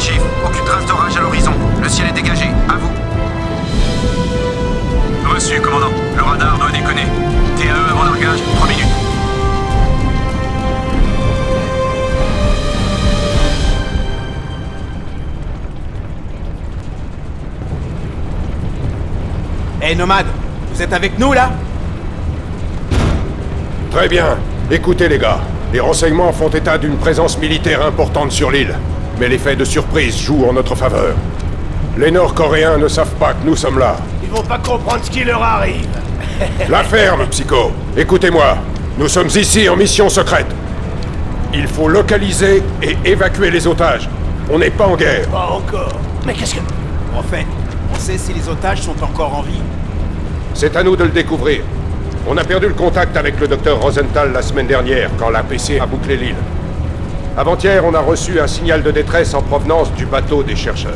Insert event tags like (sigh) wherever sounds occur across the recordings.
Chief. Aucune trace d'orage à l'horizon. Le ciel est dégagé. À vous. Reçu, commandant. Le radar doit déconner. TAE avant largage. 3 minutes. Hé, hey, nomade Vous êtes avec nous, là? Très bien. Écoutez, les gars. Les renseignements font état d'une présence militaire importante sur l'île. Mais l'effet de surprise joue en notre faveur. Les Nord-Coréens ne savent pas que nous sommes là. Ils vont pas comprendre ce qui leur arrive. (laughs) La ferme, Psycho Écoutez-moi, nous sommes ici en mission secrète. Il faut localiser et évacuer les otages. On n'est pas en guerre. Pas encore. Mais qu'est-ce que... En fait, on sait si les otages sont encore en vie. C'est à nous de le découvrir. On a perdu le contact avec le docteur Rosenthal la semaine dernière, quand l'APC a bouclé l'île. Avant-hier, on a reçu un signal de détresse en provenance du bateau des chercheurs.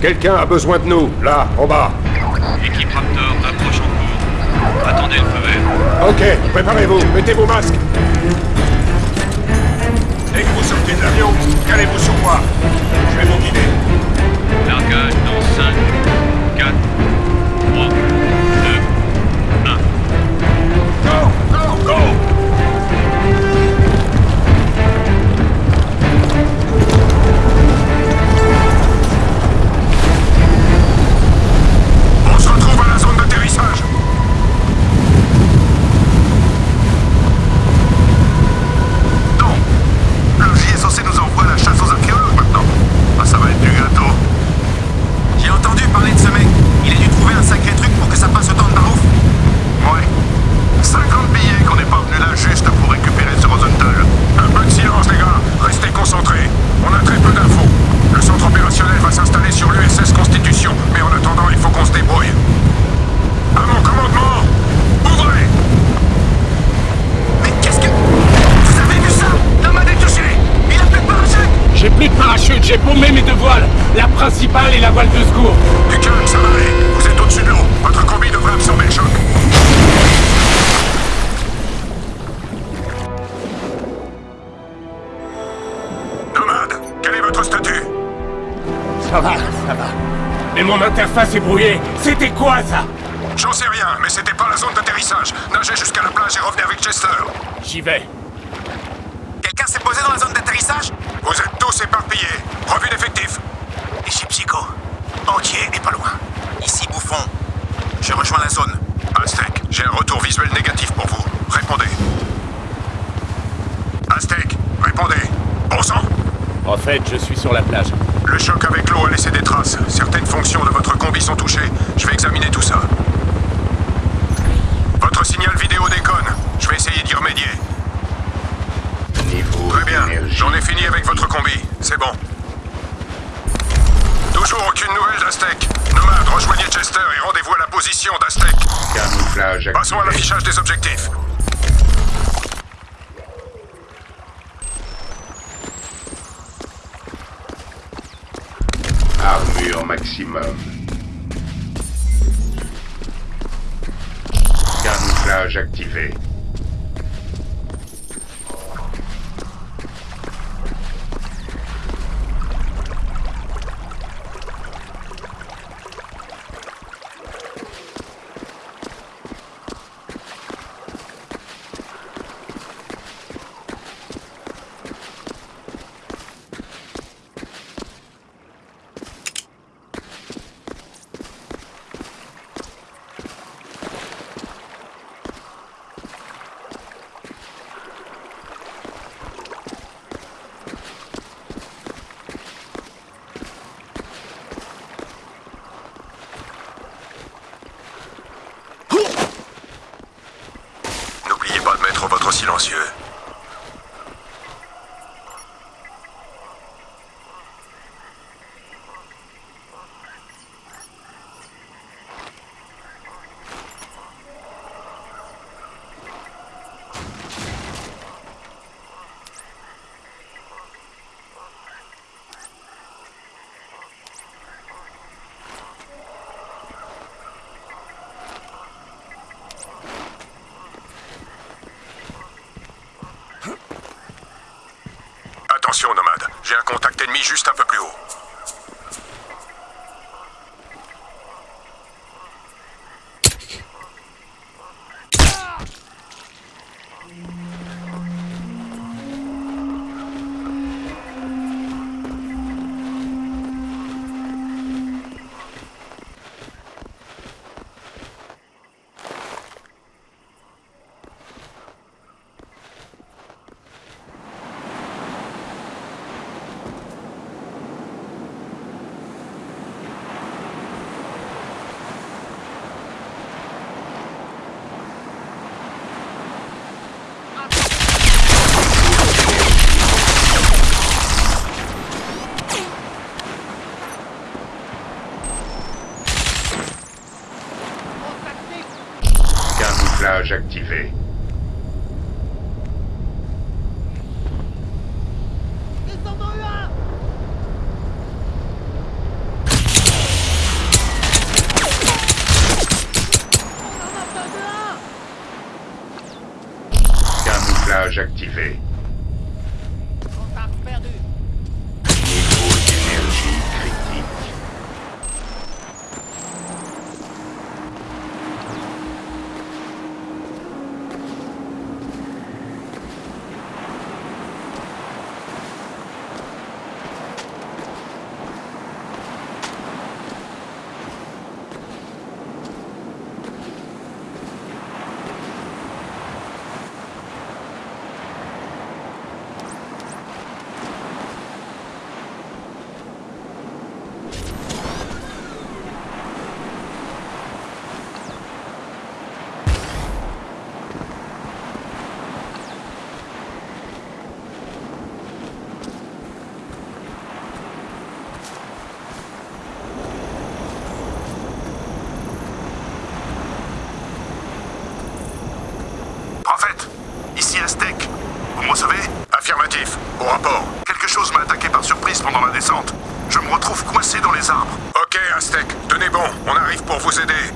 Quelqu'un a besoin de nous, là, en bas. Équipe Raptor, approche en cours. Attendez le feu vert. Ok, préparez-vous, mettez vos masques. Dès que vous sortez de l'avion, calez-vous sur moi. Je vais vous guider. Paumé mes deux voiles. La principale et la voile de secours. Du calme, ça va aller. Vous êtes au-dessus de l'eau. Votre combi devrait absorber le choc. Nomade, quel est votre statut? Ça va, ça va. Mais mon interface est brouillée. C'était quoi ça? J'en sais rien, mais c'était pas la zone d'atterrissage. Nagez jusqu'à la plage et revenez avec Chester. J'y vais. Quelqu'un s'est posé dans la zone d'atterrissage? Vous êtes tous éparpillés. Revue d'effectifs. Ici Psycho. Entier et pas loin. Ici Bouffon. Je rejoins la zone. Aztec, j'ai un retour visuel négatif pour vous. Répondez. Aztec, répondez. Bon sang En fait, je suis sur la plage. Le choc avec l'eau a laissé des traces. Certaines fonctions de votre combi sont touchées. Je vais examiner tout ça. Votre signal vidéo déconne. Je vais essayer d'y remédier. Très bien. J'en ai fini avec votre combi. C'est bon. Aucune nouvelle d'Aztec. Nomade, rejoignez Chester et rendez-vous à la position d'Aztec. Camouflage Passons à l'affichage des objectifs. Armure maximum. Camouflage activé. N'oubliez pas de mettre votre silencieux. Attention, nomade. J'ai un contact ennemi juste un peu plus haut. Camouflage activé. Camouflage activé. Niveau d'énergie critique. Prophète, ici Aztec. Vous me recevez Affirmatif. Au rapport. Quelque chose m'a attaqué par surprise pendant la descente. Je me retrouve coincé dans les arbres. Ok, Aztec. Tenez bon. On arrive pour vous aider.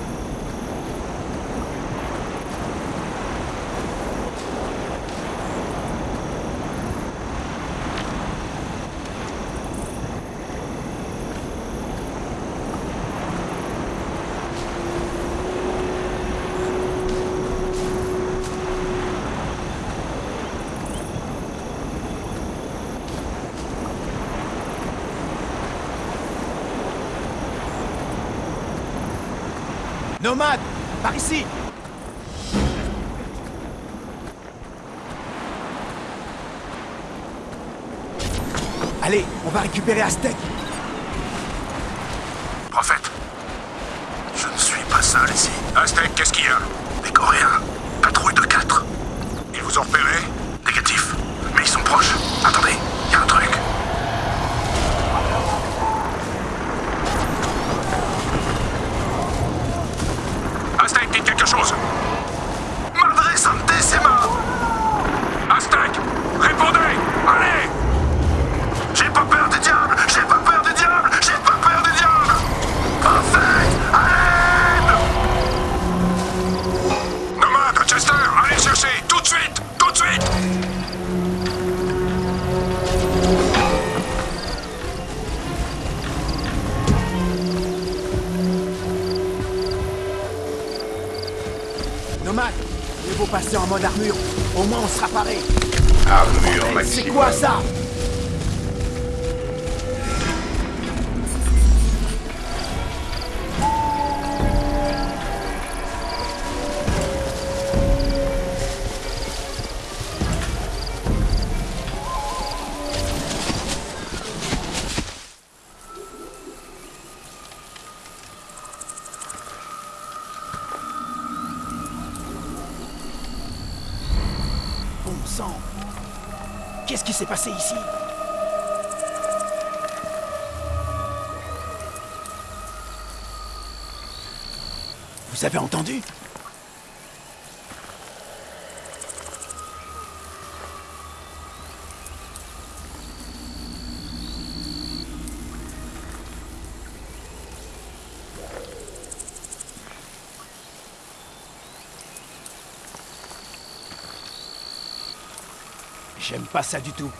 Nomade Par ici Allez, on va récupérer Aztec Prophète, je ne suis pas seul ici. Aztec, qu'est-ce qu'il y a? Des Coréens? C'est quoi ça Qu'est-ce qui s'est passé ici? Vous avez entendu? J'aime pas ça du tout.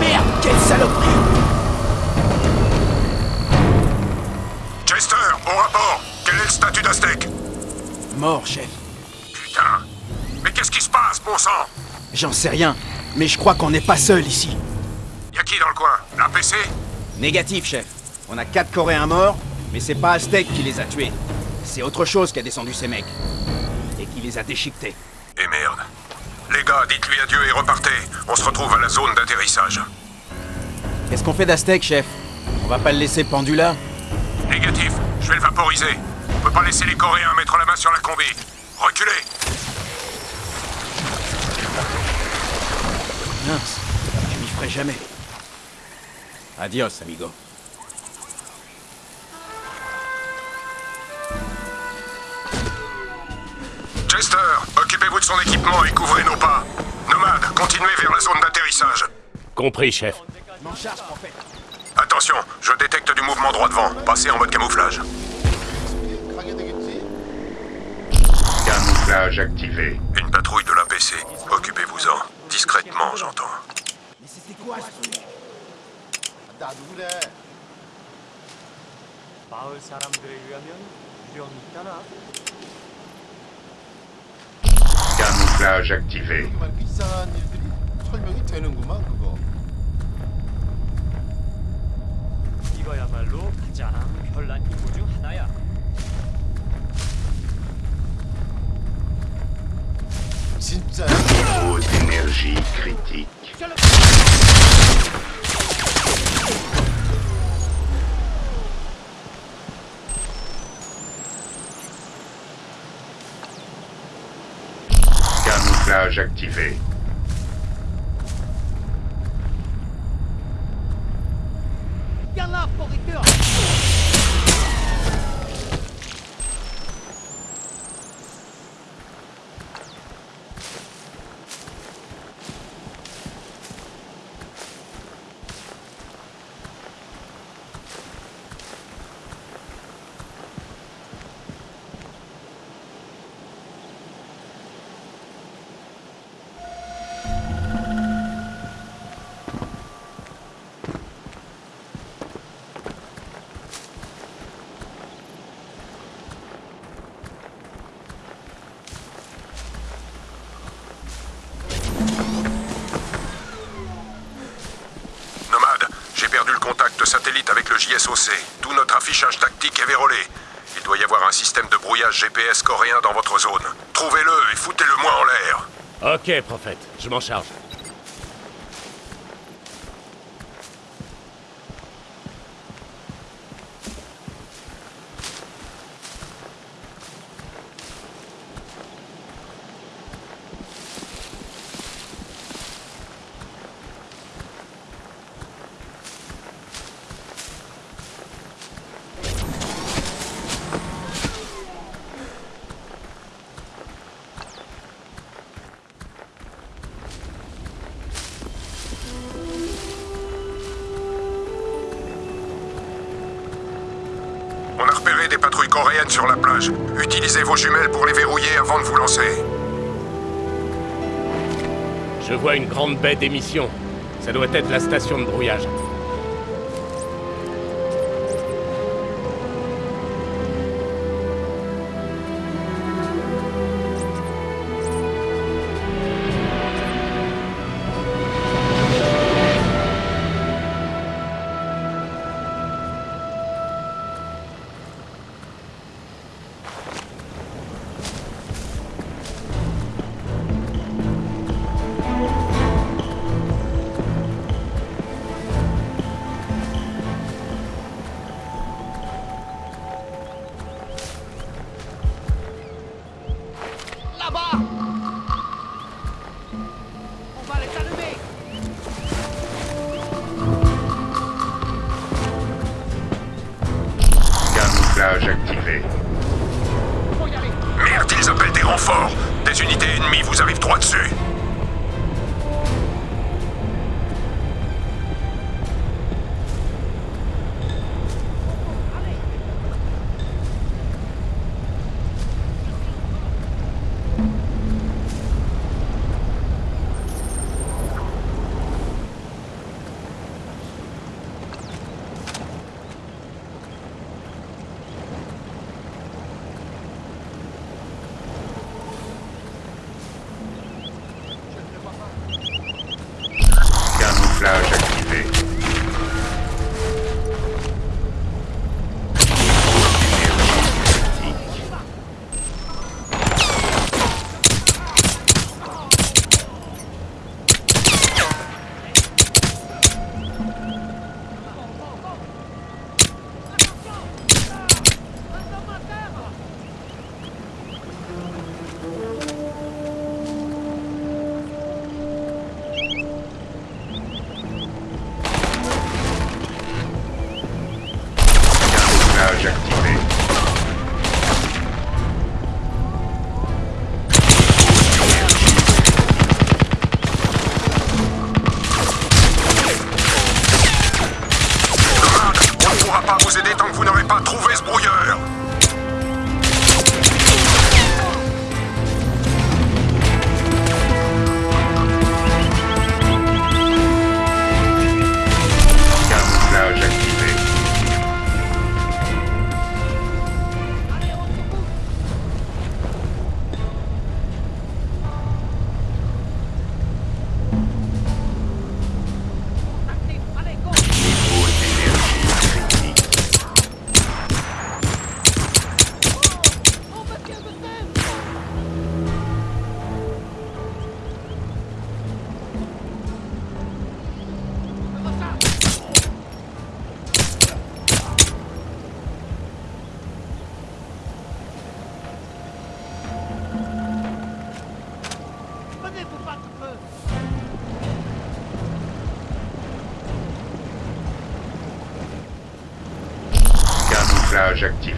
Merde, quelle saloperie. Chester, au rapport. Quel est le statut d'Aztec Mort, chef. Putain. Mais qu'est-ce qui se passe, bon sang? J'en sais rien, mais je crois qu'on n'est pas seul ici. Y'a qui dans le coin L'APC Négatif, chef. On a quatre Coréens morts, mais c'est pas Aztec qui les a tués. C'est autre chose qui a descendu ces mecs. Et qui les a déchiquetés. Et merde. Les gars, dites-lui adieu et repartez. On se retrouve à la zone d'atterrissage. Qu'est-ce qu'on fait d'Aztec, chef? On va pas le laisser pendu là? Négatif, je vais le vaporiser. On peut pas laisser les Coréens mettre la main sur la combi. Reculez Je n'y ferai jamais. Adios, amigo. Chester, occupez-vous de son équipement et couvrez nos pas. Nomade, continuez vers la zone d'atterrissage. Compris, chef. Attention, je détecte du mouvement droit devant. Passez en mode camouflage. Camouflage activé. Une patrouille de l'APC. Occupez-vous-en. Discrètement, j'entends. Mais c'était quoi ce truc 나도 그래. 마을 사람들에 의하면 유령이 있다나? Camouflage activé. 정말 그 이상한 일들이 설명이 되는구만 그거. 이거야말로 가장 별난 임무 중 하나야. Niveau d'énergie critique. Camouflage activé. Nomade, j'ai perdu le contact avec le JSOC. Tout notre affichage tactique est vérolé. Il doit y avoir un système de brouillage GPS coréen dans votre zone. Trouvez-le et foutez-le moi en l'air. Ok, prophète, je m'en charge. Coréennes sur la plage. Utilisez vos jumelles pour les verrouiller avant de vous lancer. Je vois une grande baie d'émission. Ça doit être la station de brouillage. Vous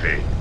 Murphy.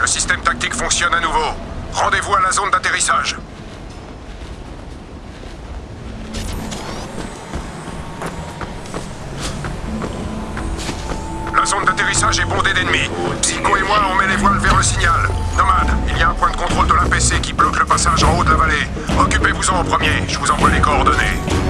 Le système tactique fonctionne à nouveau. Rendez-vous à la zone d'atterrissage. La zone d'atterrissage est bondée d'ennemis. Psycho et moi, on met les voiles vers le signal. Nomade, il y a un point de contrôle de l'APC qui bloque le passage en haut de la vallée. Occupez-vous-en en premier, je vous envoie les coordonnées.